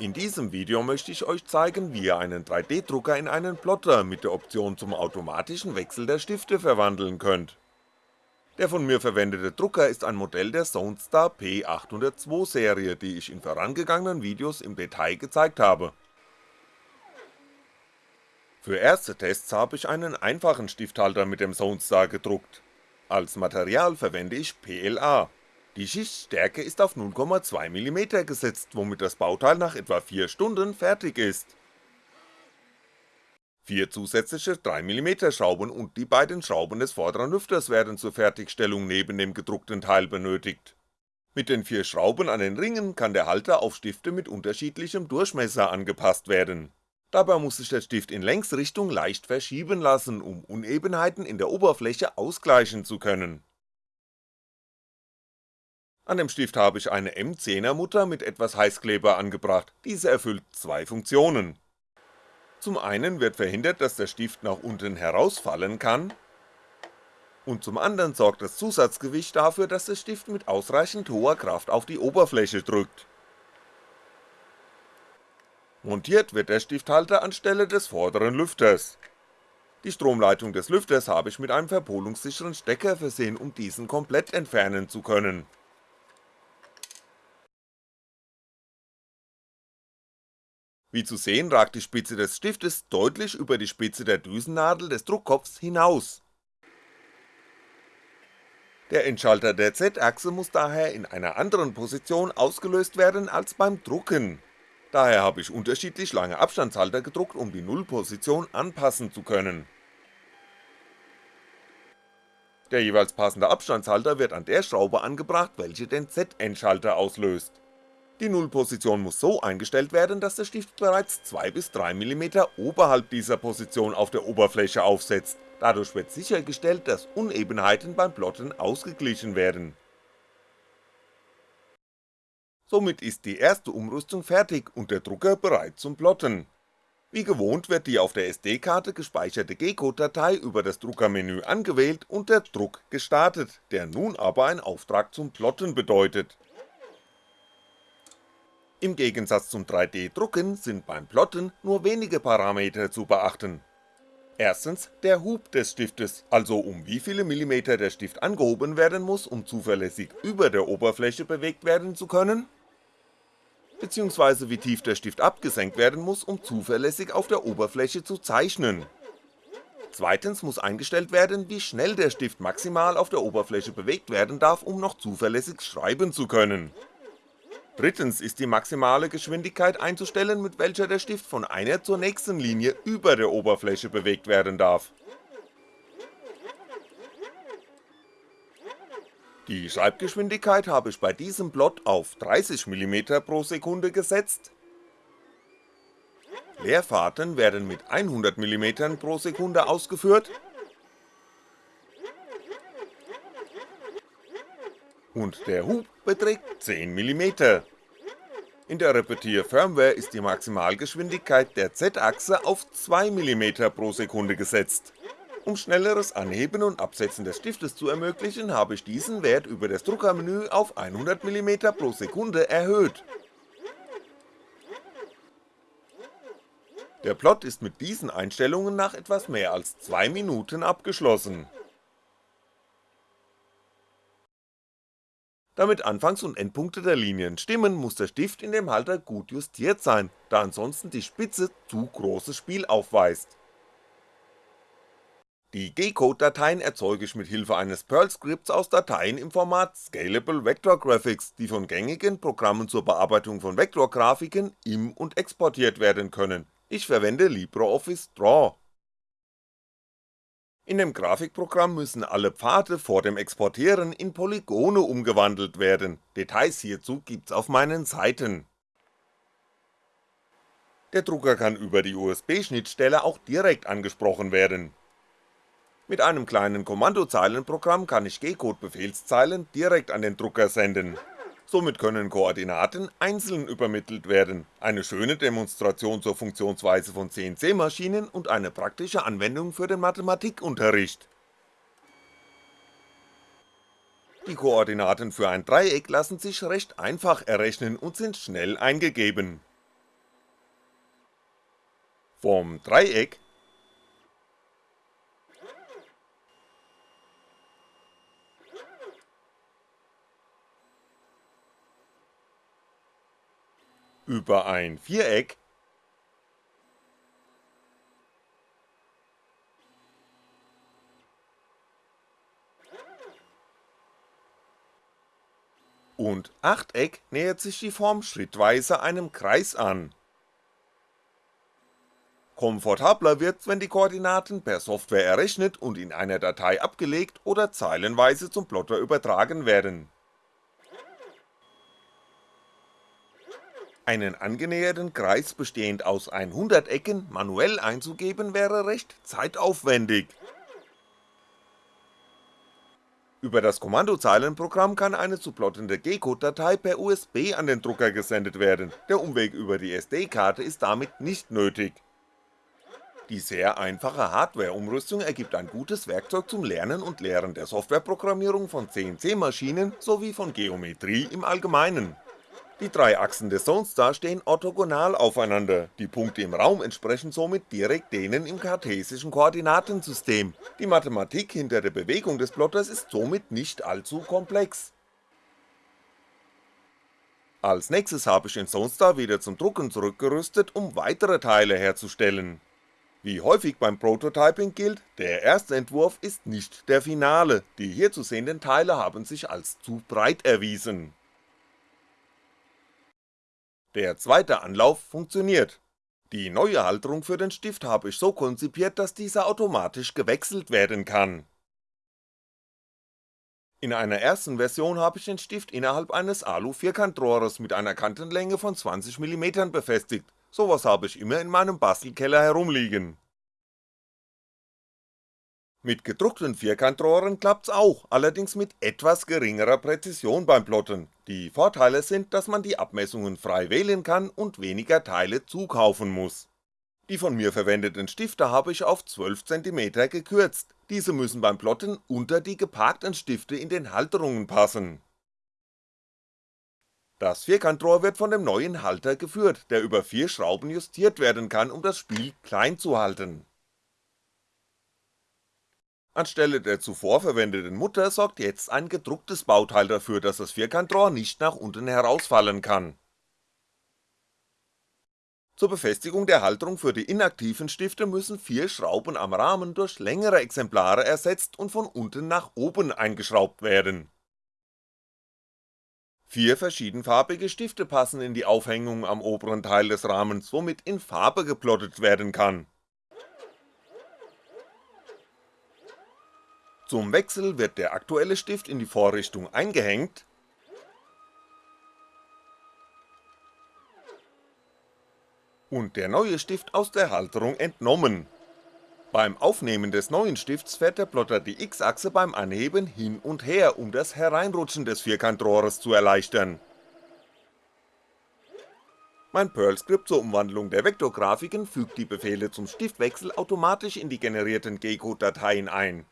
In diesem Video möchte ich euch zeigen, wie ihr einen 3D-Drucker in einen Plotter mit der Option zum automatischen Wechsel der Stifte verwandeln könnt. Der von mir verwendete Drucker ist ein Modell der Zonestar P802 Serie, die ich in vorangegangenen Videos im Detail gezeigt habe. Für erste Tests habe ich einen einfachen Stifthalter mit dem Zonestar gedruckt. Als Material verwende ich PLA, die Schichtstärke ist auf 0,2mm gesetzt, womit das Bauteil nach etwa 4 Stunden fertig ist. Vier zusätzliche 3mm Schrauben und die beiden Schrauben des vorderen Lüfters werden zur Fertigstellung neben dem gedruckten Teil benötigt. Mit den vier Schrauben an den Ringen kann der Halter auf Stifte mit unterschiedlichem Durchmesser angepasst werden. Dabei muss sich der Stift in Längsrichtung leicht verschieben lassen, um Unebenheiten in der Oberfläche ausgleichen zu können an dem Stift habe ich eine M10er Mutter mit etwas Heißkleber angebracht, diese erfüllt zwei Funktionen. Zum einen wird verhindert, dass der Stift nach unten herausfallen kann, und zum anderen sorgt das Zusatzgewicht dafür, dass der Stift mit ausreichend hoher Kraft auf die Oberfläche drückt. Montiert wird der Stifthalter anstelle des vorderen Lüfters. Die Stromleitung des Lüfters habe ich mit einem verpolungssicheren Stecker versehen, um diesen komplett entfernen zu können Wie zu sehen ragt die Spitze des Stiftes deutlich über die Spitze der Düsennadel des Druckkopfs hinaus. Der Endschalter der Z-Achse muss daher in einer anderen Position ausgelöst werden als beim Drucken, daher habe ich unterschiedlich lange Abstandshalter gedruckt, um die Nullposition anpassen zu können. Der jeweils passende Abstandshalter wird an der Schraube angebracht, welche den Z-Endschalter auslöst die Nullposition muss so eingestellt werden, dass der Stift bereits 2 bis 3mm oberhalb dieser Position auf der Oberfläche aufsetzt, dadurch wird sichergestellt, dass Unebenheiten beim Plotten ausgeglichen werden. Somit ist die erste Umrüstung fertig und der Drucker bereit zum Plotten. Wie gewohnt wird die auf der SD-Karte gespeicherte G-Code-Datei über das Druckermenü angewählt und der Druck gestartet, der nun aber ein Auftrag zum Plotten bedeutet im Gegensatz zum 3D-Drucken sind beim Plotten nur wenige Parameter zu beachten. Erstens der Hub des Stiftes, also um wie viele Millimeter der Stift angehoben werden muss, um zuverlässig über der Oberfläche bewegt werden zu können, beziehungsweise wie tief der Stift abgesenkt werden muss, um zuverlässig auf der Oberfläche zu zeichnen. Zweitens muss eingestellt werden, wie schnell der Stift maximal auf der Oberfläche bewegt werden darf, um noch zuverlässig schreiben zu können Drittens ist die maximale Geschwindigkeit einzustellen, mit welcher der Stift von einer zur nächsten Linie über der Oberfläche bewegt werden darf. Die Schreibgeschwindigkeit habe ich bei diesem Plot auf 30mm pro Sekunde gesetzt, Leerfahrten werden mit 100mm pro Sekunde ausgeführt und der Hub beträgt 10mm. In der Repetier-Firmware ist die Maximalgeschwindigkeit der Z-Achse auf 2mm pro Sekunde gesetzt. Um schnelleres Anheben und Absetzen des Stiftes zu ermöglichen, habe ich diesen Wert über das Druckermenü auf 100mm pro Sekunde erhöht. Der Plot ist mit diesen Einstellungen nach etwas mehr als 2 Minuten abgeschlossen Damit Anfangs- und Endpunkte der Linien stimmen, muss der Stift in dem Halter gut justiert sein, da ansonsten die Spitze zu großes Spiel aufweist. Die G-Code-Dateien erzeuge ich mit Hilfe eines Perl-Skripts aus Dateien im Format Scalable Vector Graphics, die von gängigen Programmen zur Bearbeitung von Vektorgrafiken im- und exportiert werden können, ich verwende LibreOffice Draw in dem Grafikprogramm müssen alle Pfade vor dem Exportieren in Polygone umgewandelt werden, Details hierzu gibt's auf meinen Seiten. Der Drucker kann über die USB-Schnittstelle auch direkt angesprochen werden. Mit einem kleinen Kommandozeilenprogramm kann ich G-Code-Befehlszeilen direkt an den Drucker senden somit können Koordinaten einzeln übermittelt werden, eine schöne Demonstration zur Funktionsweise von CNC-Maschinen und eine praktische Anwendung für den Mathematikunterricht. Die Koordinaten für ein Dreieck lassen sich recht einfach errechnen und sind schnell eingegeben. Vom Dreieck über ein Viereck und Achteck nähert sich die Form schrittweise einem Kreis an. Komfortabler wird's, wenn die Koordinaten per Software errechnet und in einer Datei abgelegt oder zeilenweise zum Plotter übertragen werden. Einen angenäherten Kreis bestehend aus 100 Ecken manuell einzugeben wäre recht zeitaufwendig. Über das Kommandozeilenprogramm kann eine zu plottende G-Code-Datei per USB an den Drucker gesendet werden, der Umweg über die SD-Karte ist damit nicht nötig. Die sehr einfache Hardware-Umrüstung ergibt ein gutes Werkzeug zum Lernen und Lehren der Softwareprogrammierung von CNC-Maschinen sowie von Geometrie im Allgemeinen die drei Achsen des Zonestar stehen orthogonal aufeinander, die Punkte im Raum entsprechen somit direkt denen im kartesischen Koordinatensystem, die Mathematik hinter der Bewegung des Plotters ist somit nicht allzu komplex. Als nächstes habe ich den Zonestar wieder zum Drucken zurückgerüstet, um weitere Teile herzustellen. Wie häufig beim Prototyping gilt, der erste Entwurf ist nicht der Finale, die hier zu sehenden Teile haben sich als zu breit erwiesen der zweite Anlauf funktioniert. Die neue Halterung für den Stift habe ich so konzipiert, dass dieser automatisch gewechselt werden kann. In einer ersten Version habe ich den Stift innerhalb eines Alu-Vierkantrohres mit einer Kantenlänge von 20mm befestigt, sowas habe ich immer in meinem Bastelkeller herumliegen mit gedruckten Vierkantrohren klappt's auch, allerdings mit etwas geringerer Präzision beim Plotten, die Vorteile sind, dass man die Abmessungen frei wählen kann und weniger Teile zukaufen muss. Die von mir verwendeten Stifte habe ich auf 12cm gekürzt, diese müssen beim Plotten unter die geparkten Stifte in den Halterungen passen. Das Vierkantrohr wird von dem neuen Halter geführt, der über vier Schrauben justiert werden kann, um das Spiel klein zu halten Anstelle der zuvor verwendeten Mutter sorgt jetzt ein gedrucktes Bauteil dafür, dass das Vierkantrohr nicht nach unten herausfallen kann. Zur Befestigung der Halterung für die inaktiven Stifte müssen vier Schrauben am Rahmen durch längere Exemplare ersetzt und von unten nach oben eingeschraubt werden. Vier verschiedenfarbige Stifte passen in die Aufhängung am oberen Teil des Rahmens, womit in Farbe geplottet werden kann Zum Wechsel wird der aktuelle Stift in die Vorrichtung eingehängt und der neue Stift aus der Halterung entnommen. Beim Aufnehmen des neuen Stifts fährt der Plotter die X-Achse beim Anheben hin und her, um das Hereinrutschen des Vierkantrohres zu erleichtern. Mein Perl-Skript zur Umwandlung der Vektorgrafiken fügt die Befehle zum Stiftwechsel automatisch in die generierten G-Code-Dateien ein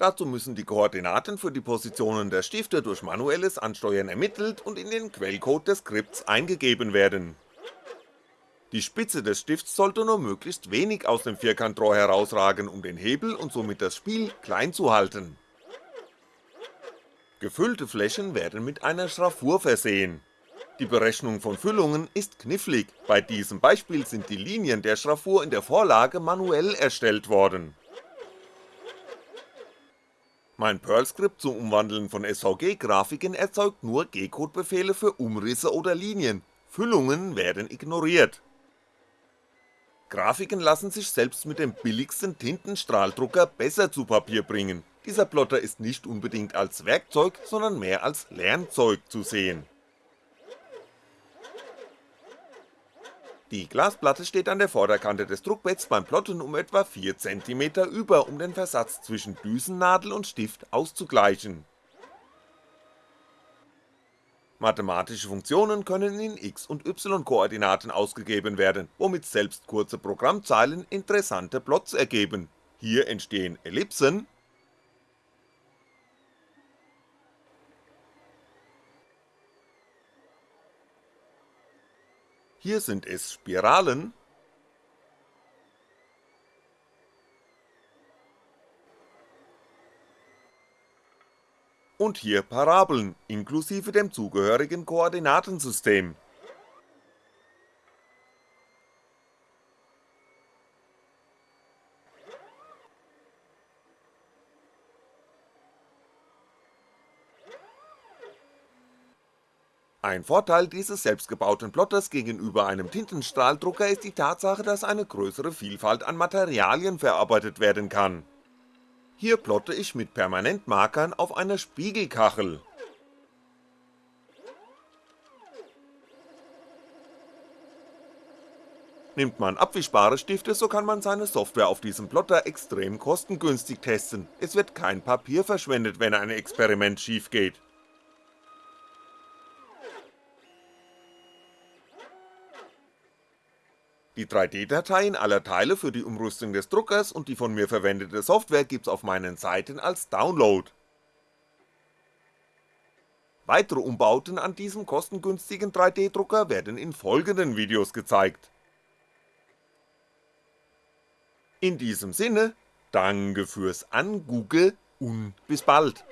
Dazu müssen die Koordinaten für die Positionen der Stifte durch manuelles Ansteuern ermittelt und in den Quellcode des Skripts eingegeben werden. Die Spitze des Stifts sollte nur möglichst wenig aus dem Vierkantrohr herausragen, um den Hebel und somit das Spiel klein zu halten. Gefüllte Flächen werden mit einer Schraffur versehen. Die Berechnung von Füllungen ist knifflig, bei diesem Beispiel sind die Linien der Schraffur in der Vorlage manuell erstellt worden mein Perl-Skript zum Umwandeln von SVG-Grafiken erzeugt nur G-Code-Befehle für Umrisse oder Linien, Füllungen werden ignoriert. Grafiken lassen sich selbst mit dem billigsten Tintenstrahldrucker besser zu Papier bringen, dieser Plotter ist nicht unbedingt als Werkzeug, sondern mehr als Lernzeug zu sehen Die Glasplatte steht an der Vorderkante des Druckbetts beim Plotten um etwa 4cm über, um den Versatz zwischen Düsennadel und Stift auszugleichen. Mathematische Funktionen können in X- und Y-Koordinaten ausgegeben werden, womit selbst kurze Programmzeilen interessante Plots ergeben, hier entstehen Ellipsen Hier sind es Spiralen, und hier Parabeln inklusive dem zugehörigen Koordinatensystem. Ein Vorteil dieses selbstgebauten Plotters gegenüber einem Tintenstrahldrucker ist die Tatsache, dass eine größere Vielfalt an Materialien verarbeitet werden kann. Hier plotte ich mit Permanentmarkern auf einer Spiegelkachel. Nimmt man abwischbare Stifte, so kann man seine Software auf diesem Plotter extrem kostengünstig testen, es wird kein Papier verschwendet, wenn ein Experiment schief geht Die 3D-Dateien aller Teile für die Umrüstung des Druckers und die von mir verwendete Software gibt's auf meinen Seiten als Download. Weitere Umbauten an diesem kostengünstigen 3D-Drucker werden in folgenden Videos gezeigt. In diesem Sinne, danke fürs Angoogle und bis bald.